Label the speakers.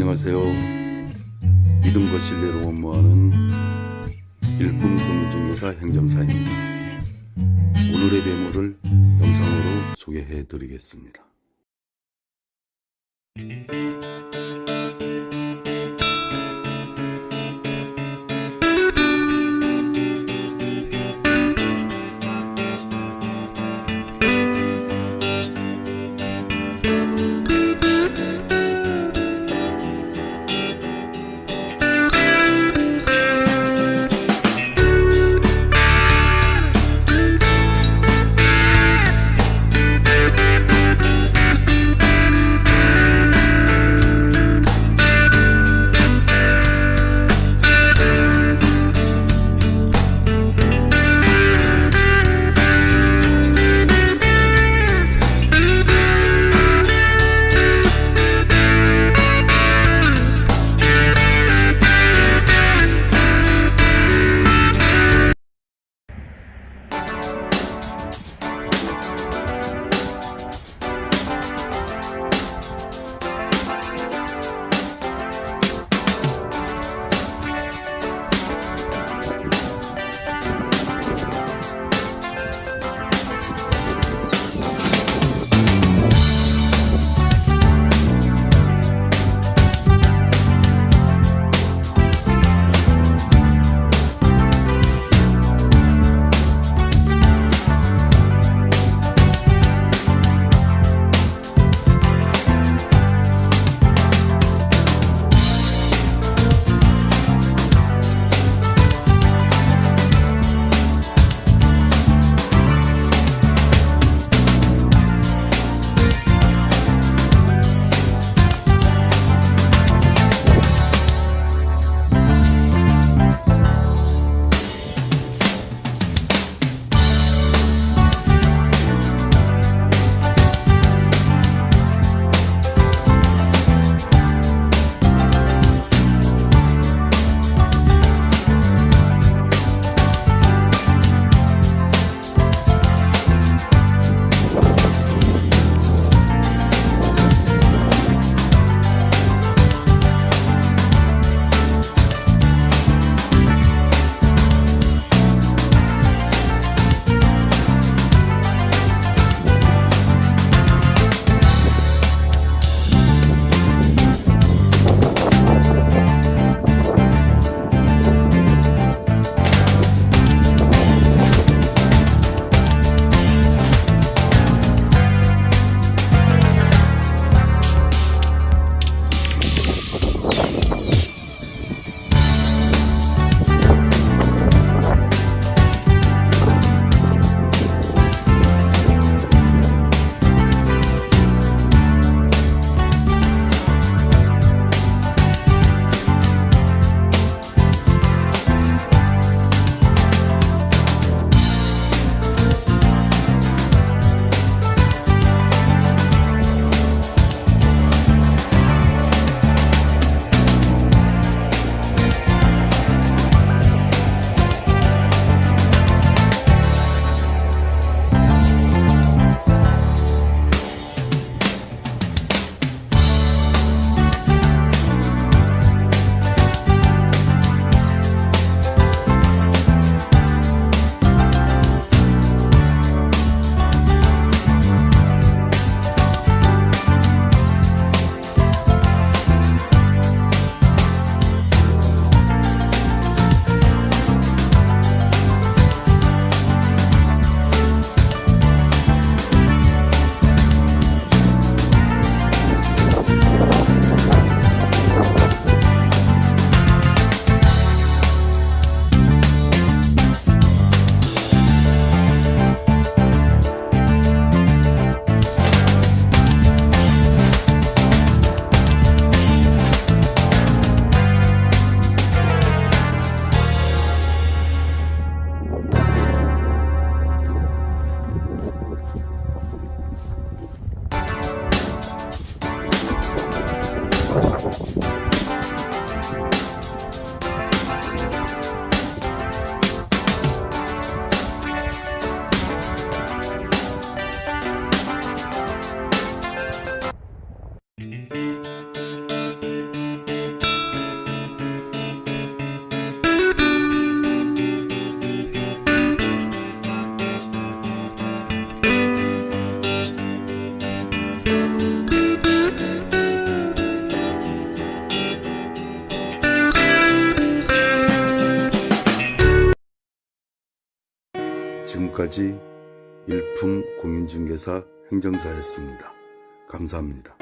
Speaker 1: 안녕하세요. 믿음과 신뢰로 원모하는 일품 금융증여사 행정사입니다. 오늘의 매물을 영상으로 소개해 드리겠습니다. 지금까지 일품 공인중개사 행정사였습니다. 감사합니다.